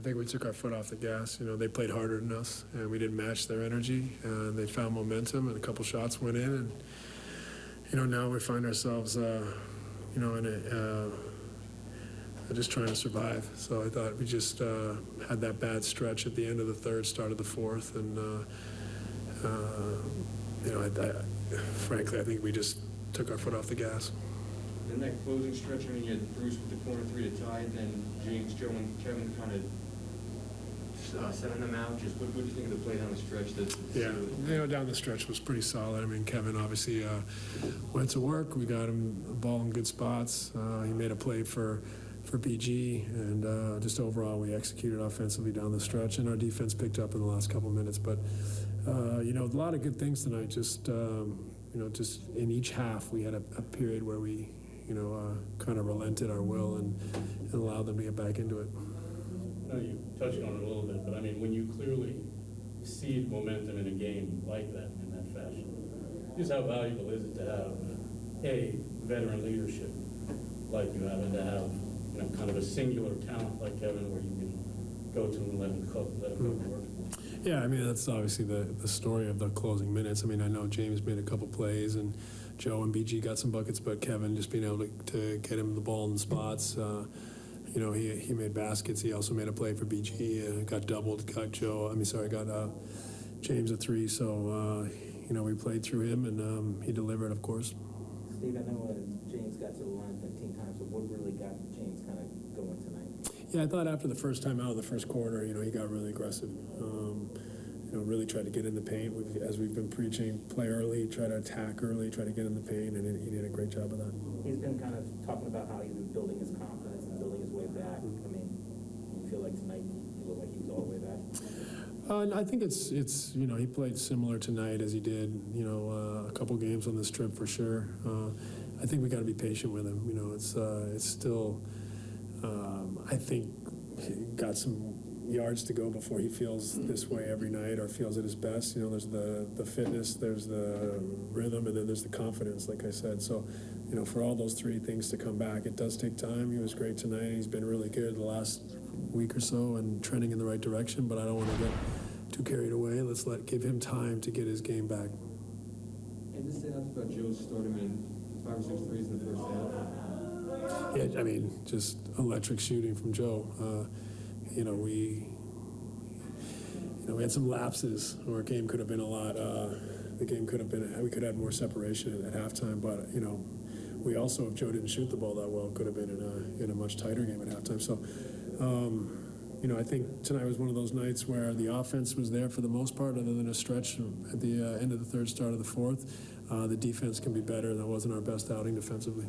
I think we took our foot off the gas. You know, they played harder than us, and we didn't match their energy. And they found momentum, and a couple shots went in, and you know now we find ourselves, uh, you know, in a uh, just trying to survive. So I thought we just uh, had that bad stretch at the end of the third, start of the fourth, and uh, uh, you know, I, I, frankly, I think we just took our foot off the gas. Then that closing stretch, I mean, you had Bruce with the corner three to tie, and then James, Joe, and Kevin kind of uh, sending them out. Just what, what do you think of the play down the stretch? That Yeah, you know, down the stretch was pretty solid. I mean, Kevin obviously uh, went to work. We got him the ball in good spots. Uh, he made a play for for BG, and uh, just overall we executed offensively down the stretch, and our defense picked up in the last couple minutes. But uh, you know, a lot of good things tonight. Just um, you know, just in each half we had a, a period where we you know uh, kind of relented our will and, and allowed them to get back into it. I know you touched on it a little bit, but I mean, when you clearly cede momentum in a game like that, in that fashion, just how valuable is it to have, A, veteran leadership like you have, and to have, you know, kind of a singular talent like Kevin where you can go to and let him cook, let him to work? Yeah, I mean that's obviously the, the story of the closing minutes. I mean I know James made a couple plays and Joe and BG got some buckets, but Kevin just being able to, to get him the ball in spots. Uh, you know he, he made baskets. He also made a play for BG. Uh, got doubled. Got Joe. I mean sorry, got uh, James a three. So uh, you know we played through him and um, he delivered, of course. Steve, I know uh, James got to the line 15 times, but what really got James kind of going tonight? Yeah, I thought after the first time out of the first quarter, you know, he got really aggressive. Um, you know, really tried to get in the paint. We've, as we've been preaching, play early, try to attack early, try to get in the paint, and he did a great job of that. He's been kind of talking about how he's been building his confidence and building his way back. I mean, you feel like tonight he looked like he was all the way back? Uh, I think it's it's you know he played similar tonight as he did you know uh, a couple games on this trip for sure. Uh, I think we got to be patient with him. You know, it's uh, it's still um, I think he got some yards to go before he feels this way every night or feels at his best. You know, there's the the fitness, there's the rhythm, and then there's the confidence. Like I said, so you know for all those three things to come back, it does take time. He was great tonight. He's been really good the last week or so and trending in the right direction. But I don't want to get too carried away. Let's let give him time to get his game back. And say nothing about Joe starting in five or six threes in the first half. Yeah, I mean, just electric shooting from Joe. Uh, you know, we, you know, we had some lapses where a game could have been a lot. Uh, the game could have been. We could have had more separation at, at halftime, but you know, we also, if Joe didn't shoot the ball that well, could have been in a in a much tighter game at halftime. So. Um, you know, I think tonight was one of those nights where the offense was there for the most part, other than a stretch at the uh, end of the third, start of the fourth. Uh, the defense can be better. That wasn't our best outing defensively.